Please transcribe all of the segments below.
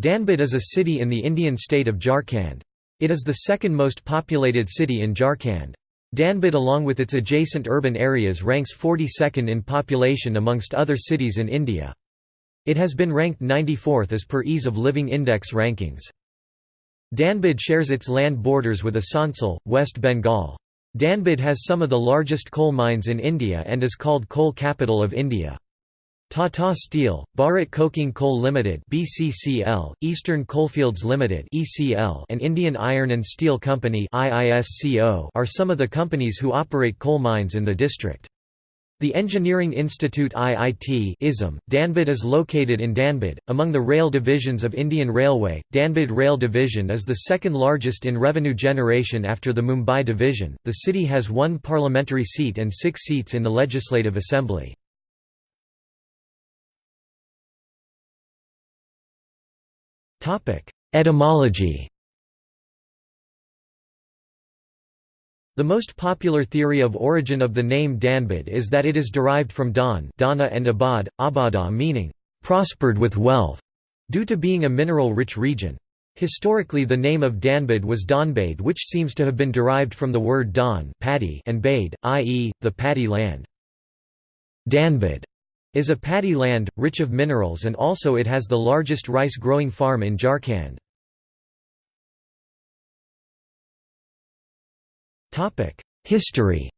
Dhanbad is a city in the Indian state of Jharkhand. It is the second most populated city in Jharkhand. Dhanbad along with its adjacent urban areas ranks 42nd in population amongst other cities in India. It has been ranked 94th as per Ease of Living Index rankings. Dhanbad shares its land borders with Asansol, West Bengal. Dhanbad has some of the largest coal mines in India and is called Coal Capital of India. Tata Steel, Bharat Coking Coal Limited (BCCL), Eastern Coalfields Limited (ECL), and Indian Iron and Steel Company (IISCO) are some of the companies who operate coal mines in the district. The Engineering Institute IIT ISM, Dhanbad is located in Dhanbad. Among the rail divisions of Indian Railway, Dhanbad Rail Division is the second largest in revenue generation after the Mumbai Division. The city has one parliamentary seat and six seats in the Legislative Assembly. Etymology The most popular theory of origin of the name Dhanbad is that it is derived from Dhan Dhana and Abad, Abada meaning, "...prospered with wealth", due to being a mineral-rich region. Historically the name of Dhanbad was Donbade which seems to have been derived from the word Dhan paddy and Bade, i.e., the paddy land. Dhanbad is a paddy land, rich of minerals and also it has the largest rice-growing farm in Jharkhand. History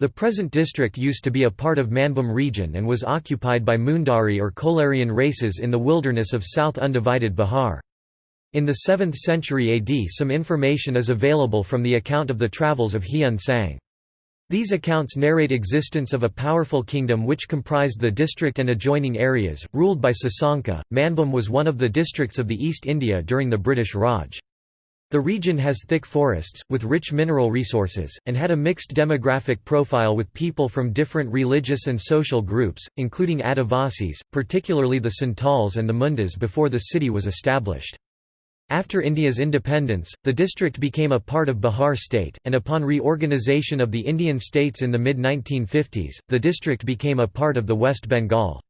The present district used to be a part of Manbhum region and was occupied by Mundari or Kolarian races in the wilderness of South Undivided Bihar. In the 7th century AD some information is available from the account of the travels of Hiuen Tsang. These accounts narrate existence of a powerful kingdom which comprised the district and adjoining areas, ruled by Sasanka. Manbhum was one of the districts of the East India during the British Raj. The region has thick forests, with rich mineral resources, and had a mixed demographic profile with people from different religious and social groups, including Adivasis, particularly the Santals and the Mundas before the city was established. After India's independence, the district became a part of Bihar state, and upon reorganization of the Indian states in the mid-1950s, the district became a part of the West Bengal.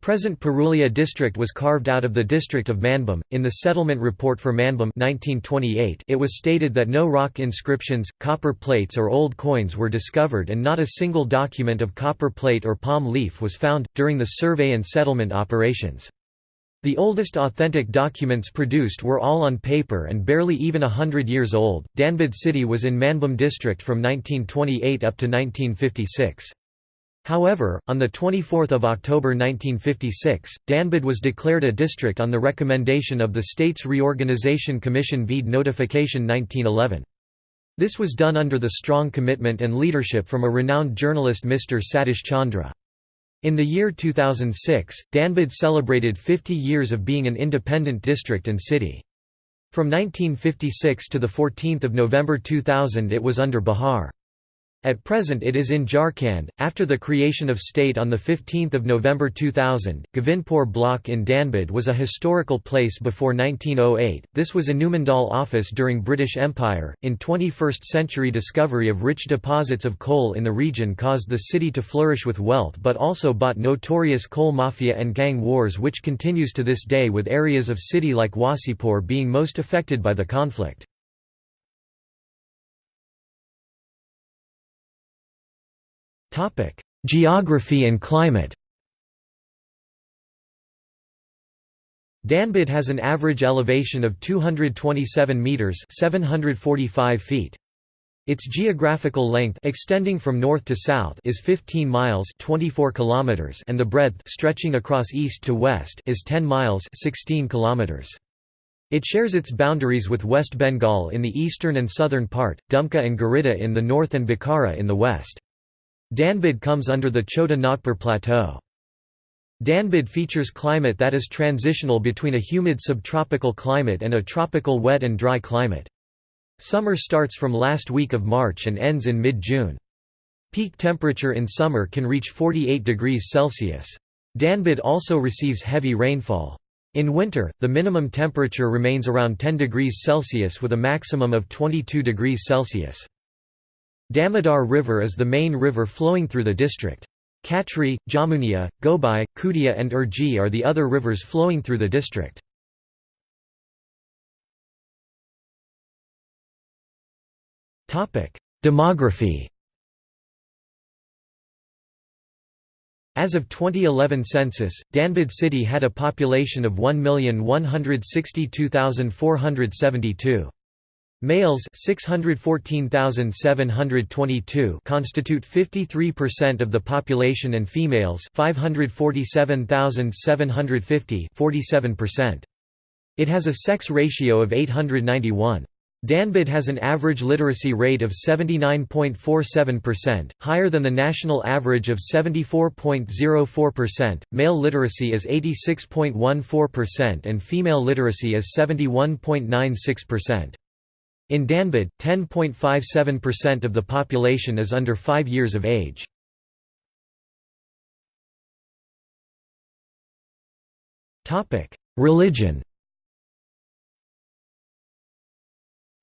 Present Purulia district was carved out of the district of Manbhum. In the settlement report for Manbhum 1928, it was stated that no rock inscriptions, copper plates or old coins were discovered and not a single document of copper plate or palm leaf was found during the survey and settlement operations. The oldest authentic documents produced were all on paper and barely even a hundred years old. Dhanbad city was in Manbhum district from 1928 up to 1956. However, on 24 October 1956, Dhanbad was declared a district on the recommendation of the States Reorganisation Commission vide Notification 1911. This was done under the strong commitment and leadership from a renowned journalist Mr. Satish Chandra. In the year 2006, Dhanbad celebrated 50 years of being an independent district and city. From 1956 to 14 November 2000 it was under Bihar. At present it is in Jharkhand. After the creation of state on 15 November 2000, Govindpur block in Dhanbad was a historical place before 1908. This was Annumandal office during British Empire. In 21st century discovery of rich deposits of coal in the region caused the city to flourish with wealth but also bought notorious coal mafia and gang wars which continues to this day with areas of city like Wasseypur being most affected by the conflict. Geography and climate Dhanbad has an average elevation of 227 meters (745 feet). Its geographical length extending from north to south is 15 miles 24 kilometers and the breadth stretching across east to west is 10 miles 16 kilometers. It shares its boundaries with West Bengal in the eastern and southern part, Dumka and Giridih in the north and Bokaro in the west. Dhanbad comes under the Chota Nagpur Plateau. Dhanbad features climate that is transitional between a humid subtropical climate and a tropical wet and dry climate. Summer starts from last week of March and ends in mid-June. Peak temperature in summer can reach 48 degrees Celsius. Dhanbad also receives heavy rainfall. In winter, the minimum temperature remains around 10 degrees Celsius with a maximum of 22 degrees Celsius. Damodar River is the main river flowing through the district. Katri, Jamunia, Gobai, Kutia and Urji are the other rivers flowing through the district. Demography As of 2011 census, Dhanbad city had a population of 1,162,472. Males 614,722 constitute 53% of the population and females 547,750 47%. It has a sex ratio of 891. Dhanbad has an average literacy rate of 79.47%, higher than the national average of 74.04%. Male literacy is 86.14% and female literacy is 71.96%. In Dhanbad, 10.57% of the population is under 5 years of age. Religion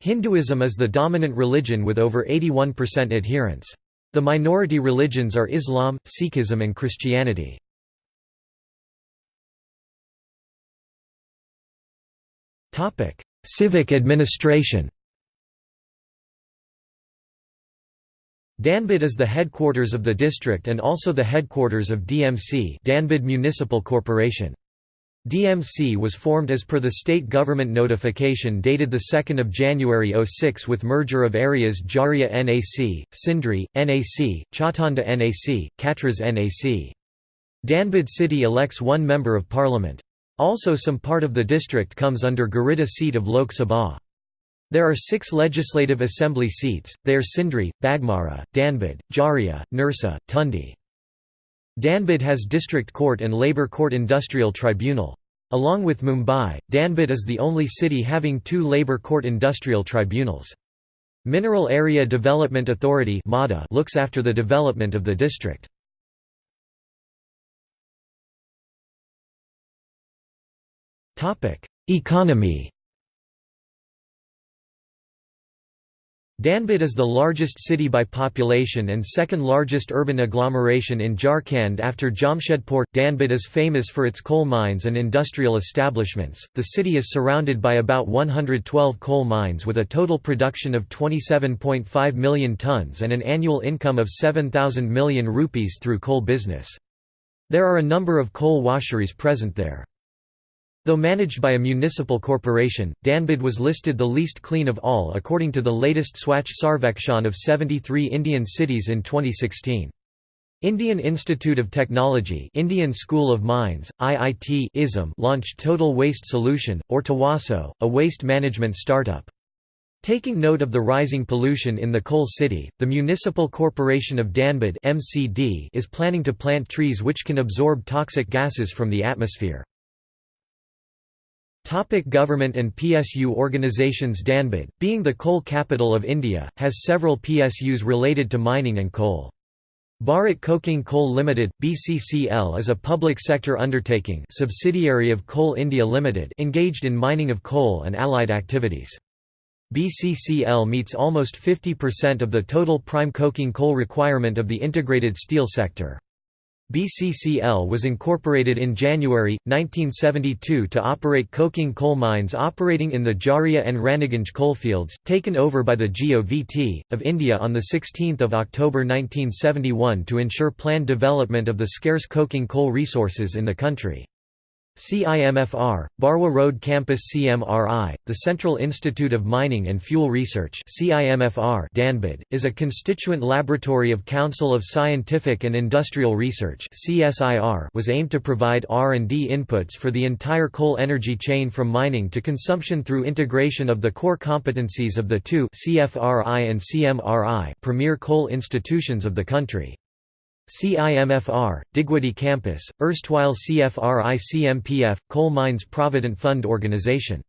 Hinduism is the dominant religion with over 81% adherents. The minority religions are Islam, Sikhism and Christianity. Civic administration Dhanbad is the headquarters of the district and also the headquarters of DMC Dhanbad Municipal Corporation. DMC was formed as per the state government notification dated 2 January 06 with merger of areas Jharia NAC, Sindri, NAC, Chautanda NAC, Katras NAC. Dhanbad city elects one member of parliament. Also some part of the district comes under Giridih seat of Lok Sabha. There are six legislative assembly seats, they are Sindri, Bagmara, Dhanbad, Jharia, Nirsa, Tundi. Dhanbad has District Court and Labour Court Industrial Tribunal. Along with Mumbai, Dhanbad is the only city having two Labour Court Industrial Tribunals. Mineral Area Development Authority looks after the development of the district. Economy Dhanbad is the largest city by population and second largest urban agglomeration in Jharkhand after Jamshedpur. Dhanbad is famous for its coal mines and industrial establishments. The city is surrounded by about 112 coal mines with a total production of 27.5 million tons and an annual income of 7,000 million rupees through coal business. There are a number of coal washeries present there. Though managed by a municipal corporation, Dhanbad was listed the least clean of all according to the latest Swachh Sarvekshan of 73 Indian cities in 2016. Indian Institute of Technology Indian School of Mines, IIT ISM launched Total Waste Solution, or Tawaso, a waste management startup. Taking note of the rising pollution in the coal city, the Municipal Corporation of Dhanbad is planning to plant trees which can absorb toxic gases from the atmosphere. Topic government and PSU organizations Dhanbad, being the coal capital of India, has several PSUs related to mining and coal. Bharat Coking Coal Limited (BCCL) is a public sector undertaking, subsidiary of Coal India Limited, engaged in mining of coal and allied activities. BCCL meets almost 50% of the total prime coking coal requirement of the integrated steel sector. BCCL was incorporated in January, 1972 to operate coking coal mines operating in the Jharia and Raniganj coalfields, taken over by the GOVT, of India on 16 October 1971 to ensure planned development of the scarce coking coal resources in the country. CIMFR, Barwa Road Campus CMRI, the Central Institute of Mining and Fuel Research CIMFR Dhanbad, is a constituent laboratory of Council of Scientific and Industrial Research CSIR was aimed to provide R&D inputs for the entire coal energy chain from mining to consumption through integration of the core competencies of the two CFRI and CMRI premier coal institutions of the country. CIMFR, Digwadi Campus, erstwhile CFRI-CMPF, Coal Mines Provident Fund Organization.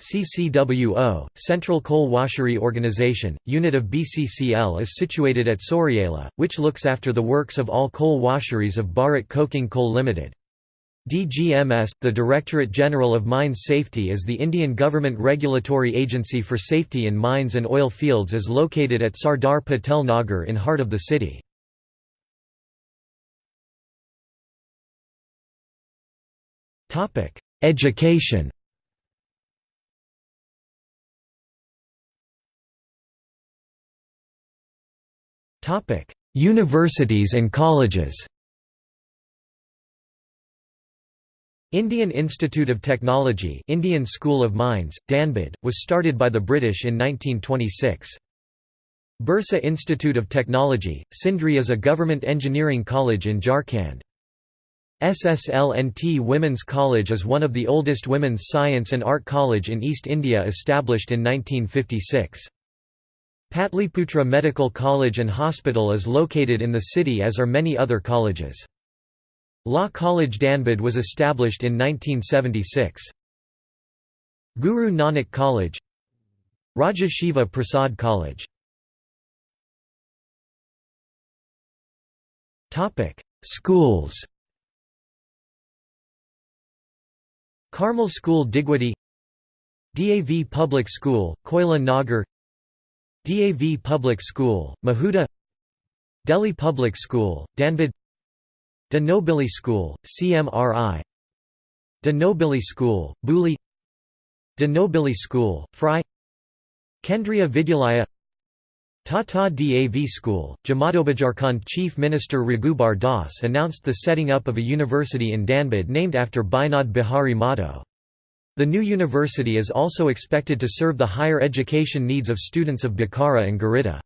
CCWO, Central Coal Washery Organization, unit of BCCL is situated at Soriela, which looks after the works of all coal washeries of Bharat Coking Coal Limited. DGMS, the Directorate General of Mines Safety is the Indian government regulatory agency for safety in mines and oil fields is located at Sardar Patel Nagar in heart of the city. Education Topic: Universities and colleges Indian Institute of Technology Indian School of Mines, Dhanbad, was started by the British in 1926. Birsa Institute of Technology, Sindri is a government engineering college in Jharkhand. SSLNT Women's College is one of the oldest women's science and art college in East India established in 1956. Patliputra Medical College and Hospital is located in the city as are many other colleges. Law College Dhanbad was established in 1976. Guru Nanak College Raja Shiva Prasad College Schools Carmel School Digwadi DAV Public School, Koila Nagar DAV Public School, Mahuda Delhi Public School, Dhanbad De Nobili School, CMRI De Nobili School, Buli De Nobili School, Fry Kendriya Vidyalaya Tata DAV School, Jamadobajarkhand Chief Minister Raghubar Das announced the setting up of a university in Dhanbad named after Binod Bihari Mahato. The new university is also expected to serve the higher education needs of students of Bokaro and Giridih.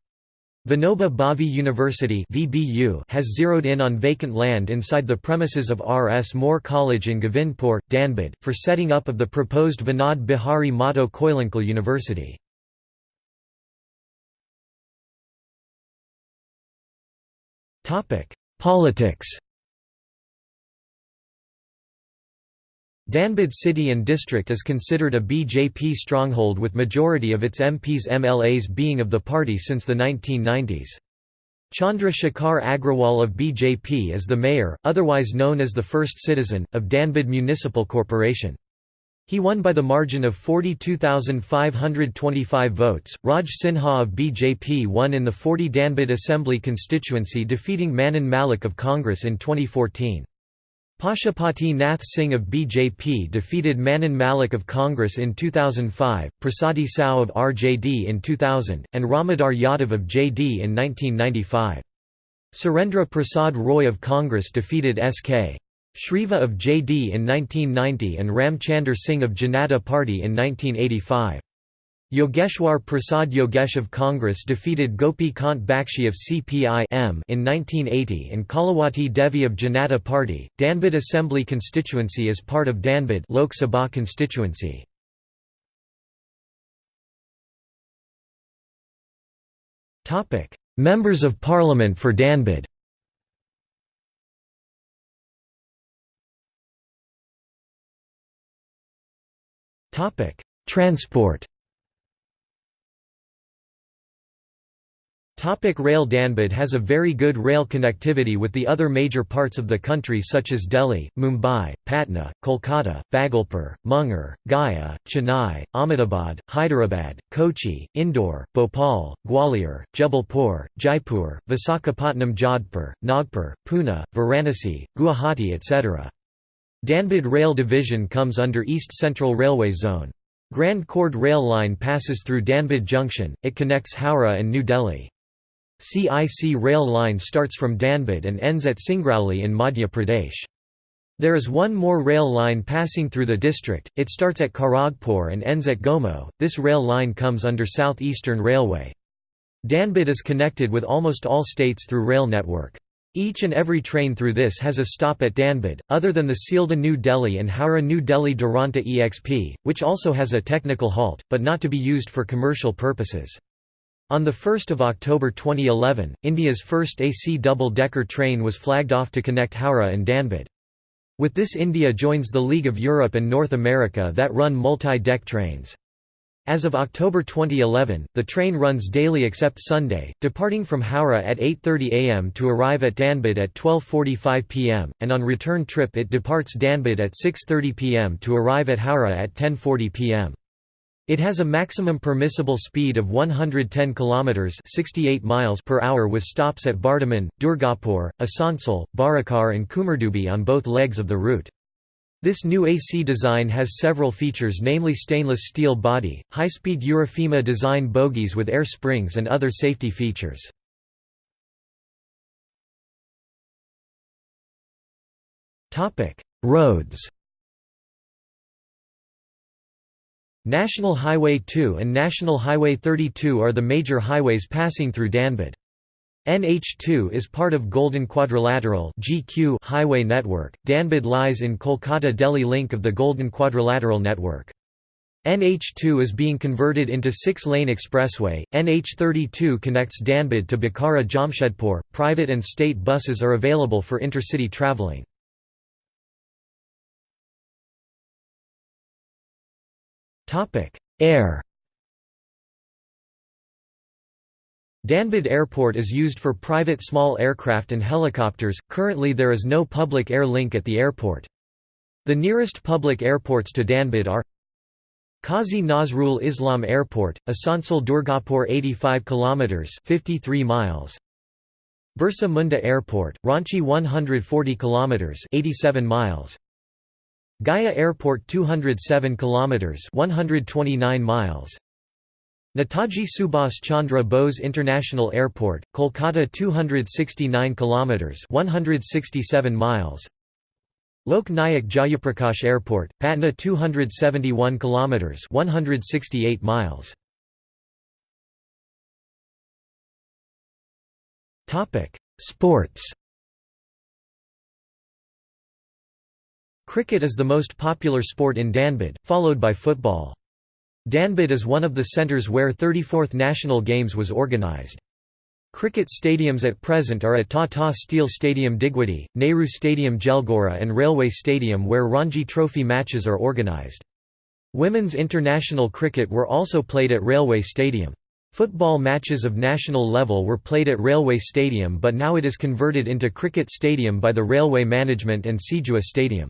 Vinoba Bhave University has zeroed in on vacant land inside the premises of R. S. More College in Govindpur, Dhanbad, for setting up of the proposed Vinod Bihari Mahato Koyalanchal University. Politics Dhanbad city and district is considered a BJP stronghold with majority of its MPs MLAs being of the party since the 1990s. Chandra Shekhar Agrawal of BJP is the mayor, otherwise known as the first citizen, of Dhanbad Municipal Corporation. He won by the margin of 42,525 votes. Raj Sinha of BJP won in the 40 Dhanbad Assembly constituency defeating Manan Malik of Congress in 2014. Pashupati Nath Singh of BJP defeated Manan Malik of Congress in 2005, Prasadi Sao of RJD in 2000, and Ramadar Yadav of JD in 1995. Surendra Prasad Roy of Congress defeated S.K. Shriva of JD in 1990 and Ramchandar Singh of Janata Party in 1985. Yogeshwar Prasad Yogesh of Congress defeated Gopi Kant Bakshi of CPI in 1980 and Kalawati Devi of Janata Party. Dhanbad Assembly constituency is part of Dhanbad Lok Sabha constituency. Members of Parliament for Dhanbad. Topic: Transport. Topic rail Dhanbad has a very good rail connectivity with the other major parts of the country such as Delhi, Mumbai, Patna, Kolkata, Bhagalpur, Munger, Gaya, Chennai, Ahmedabad, Hyderabad, Kochi, Indore, Bhopal, Gwalior, Jabalpur, Jaipur, Visakhapatnam Jodhpur, Nagpur, Pune, Varanasi, Guwahati etc. Dhanbad Rail Division comes under East Central Railway Zone. Grand Chord Rail Line passes through Dhanbad Junction, it connects Howrah and New Delhi. CIC rail line starts from Dhanbad and ends at Singrauli in Madhya Pradesh. There is one more rail line passing through the district, it starts at Kharagpur and ends at Gomo, this rail line comes under South Eastern Railway. Dhanbad is connected with almost all states through rail network. Each and every train through this has a stop at Dhanbad, other than the Sealdah New Delhi and Howrah New Delhi Duronto EXP, which also has a technical halt, but not to be used for commercial purposes. On 1 October 2011, India's first AC double-decker train was flagged off to connect Howrah and Dhanbad. With this India joins the League of Europe and North America that run multi-deck trains. As of October 2011, the train runs daily except Sunday, departing from Howrah at 8.30 am to arrive at Dhanbad at 12.45 pm, and on return trip it departs Dhanbad at 6.30 pm to arrive at Howrah at 10.40 pm. It has a maximum permissible speed of 110 km 68 miles per hour with stops at Bardhaman, Durgapur, Asansol, Barakar and Kumardubi on both legs of the route. This new AC design has several features namely stainless steel body, high-speed Eurofima design bogies with air springs and other safety features. Roads National Highway 2 and National Highway 32 are the major highways passing through Dhanbad. NH2 is part of Golden Quadrilateral (GQ) highway network. Dhanbad lies in Kolkata-Delhi link of the Golden Quadrilateral network. NH2 is being converted into six-lane expressway. NH32 connects Dhanbad to Bokaro Jamshedpur. Private and state buses are available for intercity travelling. Topic: Air Dhanbad Airport is used for private small aircraft and helicopters, currently there is no public air link at the airport. The nearest public airports to Dhanbad are Qazi Nazrul Islam Airport, Asansol Durgapur 85 km 53 miles. Birsa Munda Airport, Ranchi 140 km 87 miles. Gaya Airport 207 km 129 miles Netaji Subhas Chandra Bose International Airport, Kolkata 269 km 167 miles. Lok Nayak Jayaprakash Airport, Patna 271 km 168 miles. Topic: Sports. Cricket is the most popular sport in Dhanbad, followed by football. Dhanbad is one of the centres where 34th National Games was organised. Cricket stadiums at present are at Tata Steel Stadium Digwadi, Nehru Stadium Jelgora and Railway Stadium where Ranji Trophy matches are organised. Women's international cricket were also played at Railway Stadium. Football matches of national level were played at Railway Stadium but now it is converted into cricket stadium by the railway management and Sijua Stadium.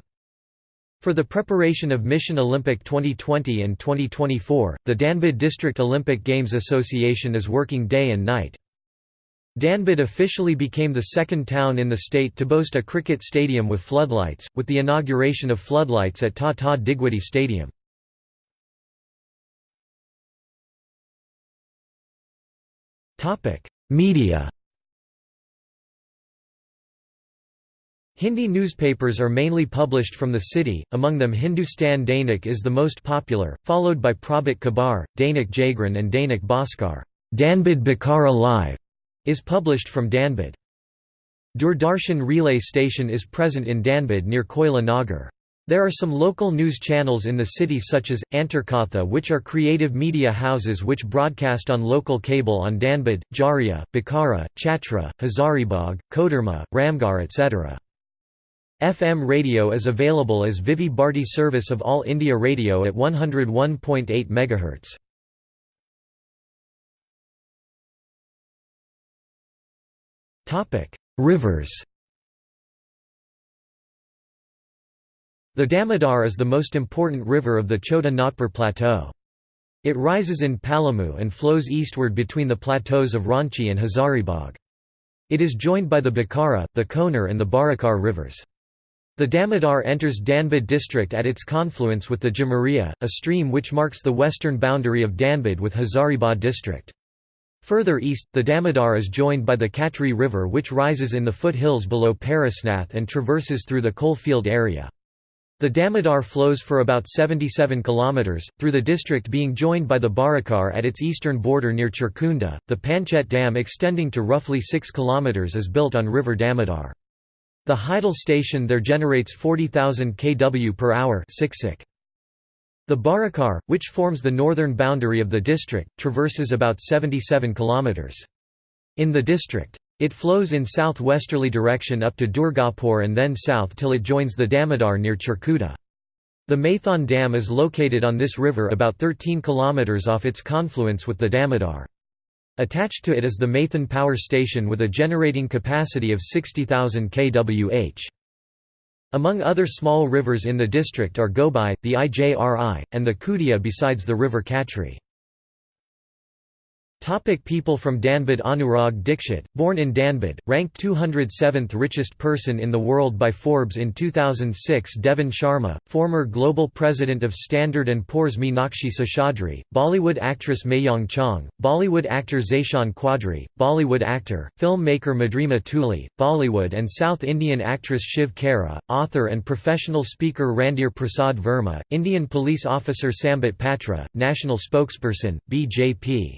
For the preparation of Mission Olympic 2020 and 2024, the Dhanbad District Olympic Games Association is working day and night. Dhanbad officially became the second town in the state to boast a cricket stadium with floodlights, with the inauguration of floodlights at Tata Digwadi Stadium. Media Hindi newspapers are mainly published from the city, among them Hindustan Dainik is the most popular, followed by Prabhat Khabar, Dainik Jagran and Dainik Bhaskar. Dhanbad Bokaro Live is published from Dhanbad. Doordarshan relay station is present in Dhanbad near Koila Nagar. There are some local news channels in the city such as, Antarkatha which are creative media houses which broadcast on local cable on Dhanbad, Jharia, Bokaro, Chhatra, Hazaribagh, Koderma, Ramgarh etc. FM radio is available as Vividh Bharati service of All India Radio at 101.8 MHz. Topic: Rivers. The Damodar is the most important river of the Chota Nagpur Plateau. It rises in Palamu and flows eastward between the plateaus of Ranchi and Hazaribagh. It is joined by the Bokaro, the Koner and the Barakar rivers. The Damodar enters Dhanbad district at its confluence with the Jamaria, a stream which marks the western boundary of Dhanbad with Hazaribagh district. Further east, the Damodar is joined by the Katri River which rises in the foothills below Parasnath and traverses through the coalfield area. The Damodar flows for about 77 km, through the district being joined by the Barakar at its eastern border near Chirkunda. The Panchet Dam extending to roughly 6 km is built on River Damodar. The hydel station there generates 40,000 kW per hour The Barakar, which forms the northern boundary of the district, traverses about 77 km. In the district. It flows in southwesterly direction up to Durgapur and then south till it joins the Damodar near Chirkunda. The Maithon Dam is located on this river about 13 km off its confluence with the Damodar. Attached to it is the Maithon Power Station with a generating capacity of 60,000 kWh. Among other small rivers in the district are Gobai, the Ijri, and the Kudia besides the river Katri. Topic people from Dhanbad Anurag Dikshit, born in Dhanbad, ranked 207th richest person in the world by Forbes in 2006 Deven Sharma, former global president of Standard & Poor's Meenakshi Seshadri, Bollywood actress Meiyang Chang, Bollywood actor Zeishan Quadri, Bollywood actor, filmmaker Madhurima Tuli, Bollywood and South Indian actress Shiv Khera, author and professional speaker Randhir Prasad Verma, Indian police officer Sambit Patra, national spokesperson, BJP.